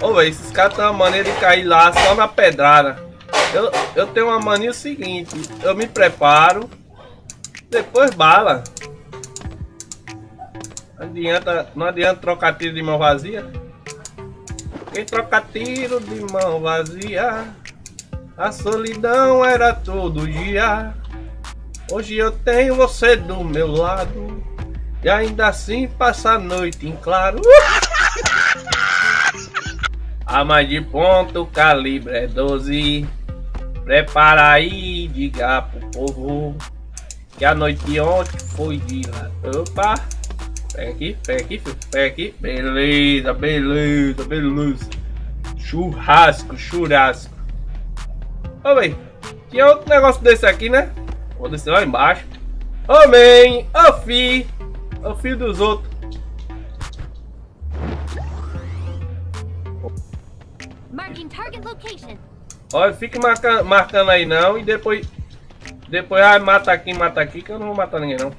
Ô, velho, esses caras têm uma maneira de cair lá só na pedrada. Eu, eu tenho uma mania seguinte, eu me preparo, depois bala. Não adianta, não adianta trocar tiro de mão vazia. Quem troca tiro de mão vazia, a solidão era todo dia. Hoje eu tenho você do meu lado, e ainda assim passa a noite em claro. Arma de ponto, calibre é 12. Prepara aí, diga pro povo que a noite de ontem foi de lá. Opa! Pega aqui, pega aqui. Pega aqui. Beleza, beleza, beleza. Churrasco, churrasco. Véi. Tinha outro negócio desse aqui, né? Vou descer lá embaixo. Man. Ô, fi. Ô, filho dos outros. Olha, fique marca, marcando aí não e depois... Depois, ah, mata aqui, mata aqui, que eu não vou matar ninguém não.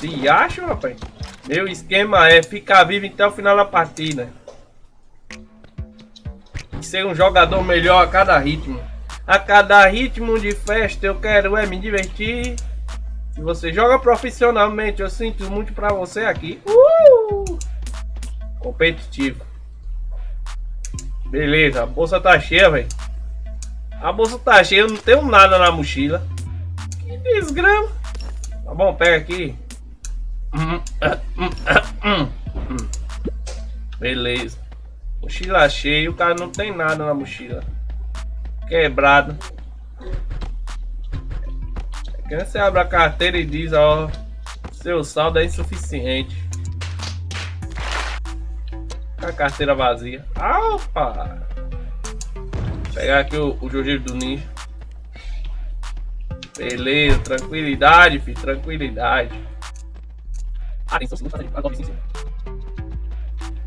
Diacho, rapaz. Meu esquema é ficar vivo até o final da partida. E ser um jogador melhor a cada ritmo. A cada ritmo de festa eu quero é me divertir. Se você joga profissionalmente, eu sinto muito pra você aqui. Uh! Competitivo. Beleza, a bolsa tá cheia, velho. A bolsa tá cheia, eu não tenho nada na mochila. Que desgrama. Tá bom, pega aqui. Beleza. Mochila cheia, o cara não tem nada na mochila. Quebrado. Quando você abre a carteira e diz, ó, seu saldo é insuficiente a carteira vazia. Opa! Vou pegar aqui o, o do ninja. Beleza, tranquilidade, filho, tranquilidade.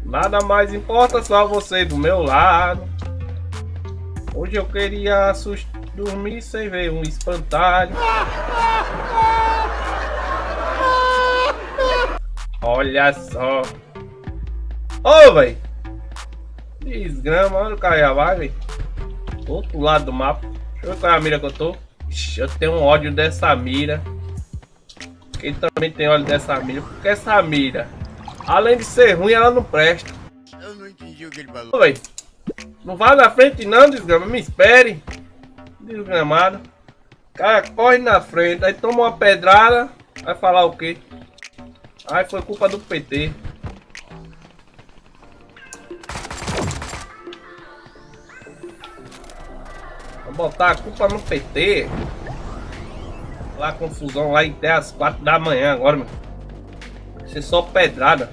Nada mais importa, só você do meu lado. Hoje eu queria dormir sem ver um espantalho. Olha só. Ô, oh, velho. Desgrama, olha o vai, velho. Outro lado do mapa. Deixa eu ver qual é a mira que eu tô. Ixi, eu tenho um ódio dessa mira. Quem também tem ódio dessa mira? Porque essa mira, além de ser ruim, ela não presta. Eu não entendi o que ele falou. Ô, véio. Não vá na frente não, desgrama. Me espere. Desgramado. O cara corre na frente, aí toma uma pedrada. Vai falar o quê? Ai, foi culpa do PT. Vou botar a culpa no PT. Lá confusão lá até as 4 da manhã agora, meu. Ser só pedrada.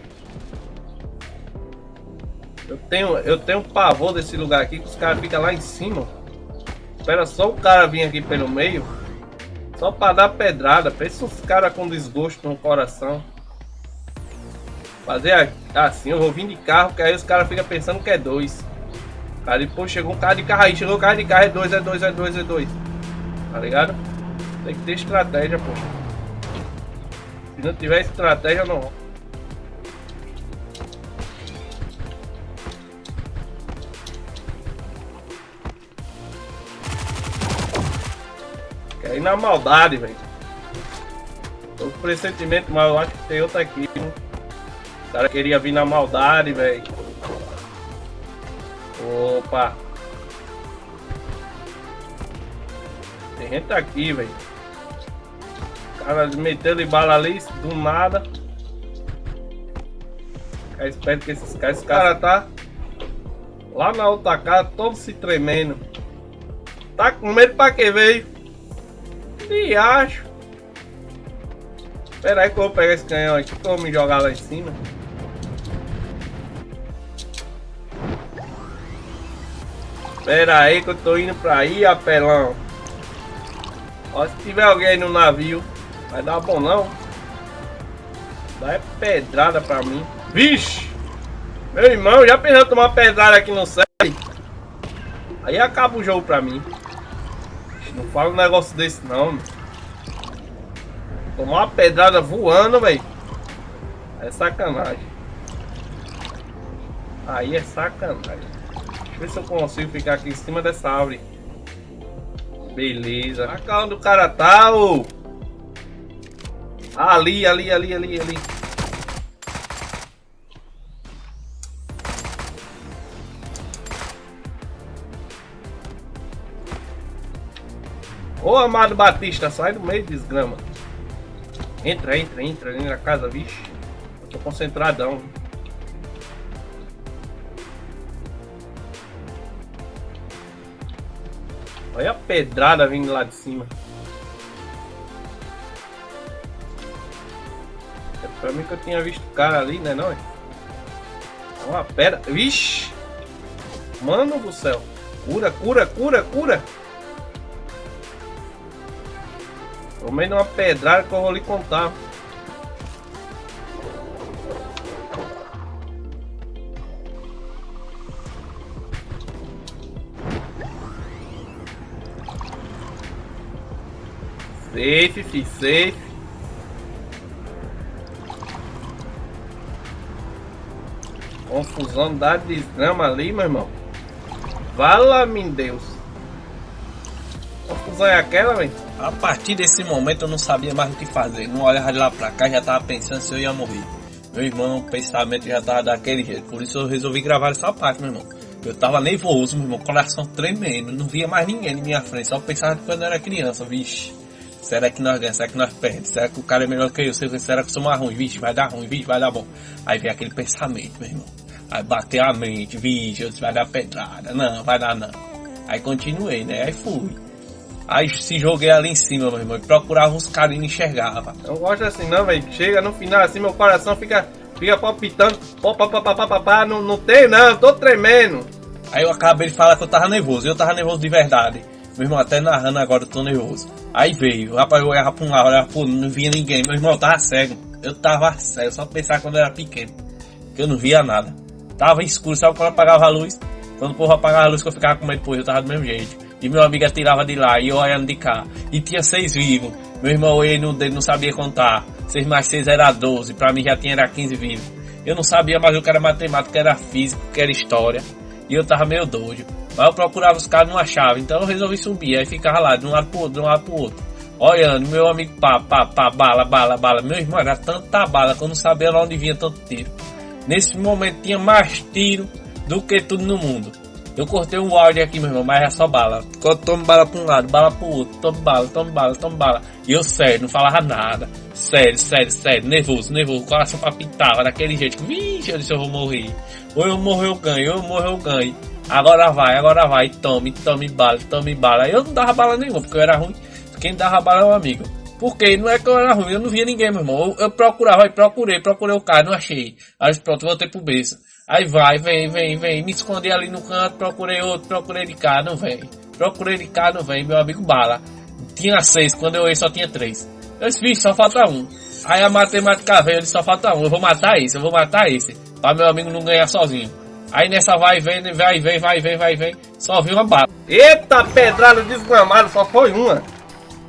Eu tenho, eu tenho pavor desse lugar aqui que os caras ficam lá em cima. Espera só o cara vir aqui pelo meio. Só pra dar pedrada. Pensa os caras com desgosto no coração. Fazer assim, eu vou vir de carro, que aí os caras ficam pensando que é dois. Aí depois chegou um cara de carro aí, chegou um cara de carro, é dois, é dois, é dois, é dois. Tá ligado? Tem que ter estratégia, pô. Se não tiver estratégia, não. Quer ir na maldade, velho. Tô com pressentimento, mas eu acho que tem outra aqui. O cara queria vir na maldade, velho. Opa! Tem gente aqui, velho. Cara metendo bala ali do nada. Fica esperto que esses caras, esse cara tá lá na outra casa, todo se tremendo. Tá com medo pra que veio? E acho. Espera aí que eu vou pegar esse canhão aqui, que eu vou me jogar lá em cima. Pera aí que eu tô indo pra aí, apelão. Ó, se tiver alguém no navio, vai dar bom não. Dá é pedrada pra mim. Vixe! Meu irmão, já pensou tomar pedrada aqui no céu? Aí acaba o jogo pra mim. Não fala um negócio desse não. Tomar uma pedrada voando, velho. É sacanagem. Aí é sacanagem. Ver se eu consigo ficar aqui em cima dessa árvore. Beleza. Marca onde o cara tá, ô. Ali, ali, ali, ali, ali. Ô Amado Batista, sai do meio, desgrama. Entra, entra, entra ali na casa, vixe. Eu tô concentradão. Olha a pedrada vindo lá de cima. É pra mim que eu tinha visto o cara ali, né não? É uma pedra. Vixe! Mano do céu. Cura, cura, cura, cura. Tomei numa pedrada que eu vou lhe contar. Safe, fi, safe. Confusão da desgrama ali, meu irmão. Vala-me Deus. Confusão é aquela, velho? A partir desse momento eu não sabia mais o que fazer. Não olhava lá pra cá, já tava pensando se eu ia morrer. Meu irmão, o pensamento já tava daquele jeito. Por isso eu resolvi gravar essa parte, meu irmão. Eu tava nervoso, meu irmão, coração tremendo. Não via mais ninguém na minha frente. Só pensava quando eu era criança, vixe. Será que nós ganhamos? Será que nós perdemos? Será que o cara é melhor que eu? Será que eu sou mais ruim? Vixe, vai dar ruim, vixe, vai dar bom. Aí vem aquele pensamento, meu irmão. Aí bateu a mente, vixe, vai dar pedrada. Não, vai dar não. Aí continuei, né? Aí fui. Aí se joguei ali em cima, meu irmão, e procurava uns caras e não enxergava. Eu gosto assim não, velho. Chega no final assim, meu coração fica, fica palpitando. Pá, pá, pá, pá, pá, pá, não, não tem não, tô tremendo. Aí eu acabei de falar que eu tava nervoso. Eu tava nervoso de verdade. Meu irmão, até narrando agora eu tô nervoso. Aí veio, rapaz, eu olhava pra um lado, olhava pro não via ninguém. Meu irmão, eu tava cego. Eu tava cego, só pensar quando eu era pequeno. Que eu não via nada. Tava escuro, sabe quando apagava a luz? Quando o povo apagava a luz que eu ficava com medo, pô, eu tava do mesmo jeito. E meu amigo atirava de lá e eu olhando de cá. E tinha seis vivos. Meu irmão, ele não, ele não sabia contar. Seis mais seis era doze. Pra mim já tinha era quinze vivos. Eu não sabia mais o que era matemática, que era física, que era história. E eu tava meio doido. Mas eu procurava os caras, não achava. Então eu resolvi subir. Aí ficava lá, de um lado pro outro, de um lado pro outro. Olhando, meu amigo, pá, pá, pá, bala, bala, bala. Meu irmão, era tanta bala que eu não sabia onde vinha tanto tiro. Nesse momento tinha mais tiro do que tudo no mundo. Eu cortei um áudio aqui, meu irmão, mas é só bala. Toma bala pra um lado, bala pro outro, toma bala, toma bala, toma bala. E eu sério, não falava nada. Sério, sério, sério, nervoso, nervoso, coração palpitava daquele jeito. Vixe, eu disse eu vou morrer. Ou eu morro, eu ganho, ou eu morro, eu ganho. Agora vai, agora vai, tome, tome bala, tome bala. Eu não dava bala nenhuma, porque eu era ruim. Quem dava bala é o amigo. Porque não é que eu era ruim, eu não via ninguém, meu irmão. Eu, eu procurava, aí procurei, procurei o cara, não achei. Aí pronto, voltei pro berço. Aí vai, vem, vem, vem. Me escondi ali no canto, procurei outro, procurei de cá, não vem. Procurei de cá, não vem. Meu amigo bala. Tinha seis, quando eu ia só tinha três. Eu disse, só falta um. Aí a matemática veio, disse, só falta um. Eu vou matar esse, eu vou matar esse. Pra meu amigo não ganhar sozinho. Aí nessa vai, vem, vai, vem, vai, vem, vai, vem. Só vi uma bala. Eita pedrada desgramada, só foi uma.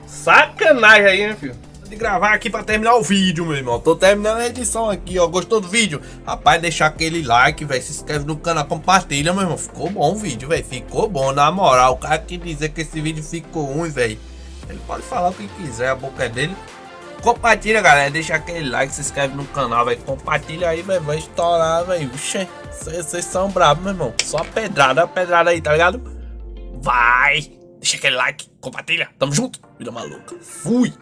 Sacanagem aí, hein, filho. De gravar aqui pra terminar o vídeo, meu irmão. Tô terminando a edição aqui, ó. Gostou do vídeo? Rapaz, deixar aquele like, velho. Se inscreve no canal, compartilha, meu irmão. Ficou bom o vídeo, velho. Ficou bom, na moral. O cara que dizer que esse vídeo ficou ruim, velho. Ele pode falar o que quiser, a boca é dele. Compartilha, galera. Deixa aquele like, se inscreve no canal, velho. Compartilha aí, velho. Vai estourar, velho. Vocês são bravos, meu irmão. Só pedrada, pedrada aí, tá ligado? Vai! Deixa aquele like, compartilha. Tamo junto. Vida maluca. Fui!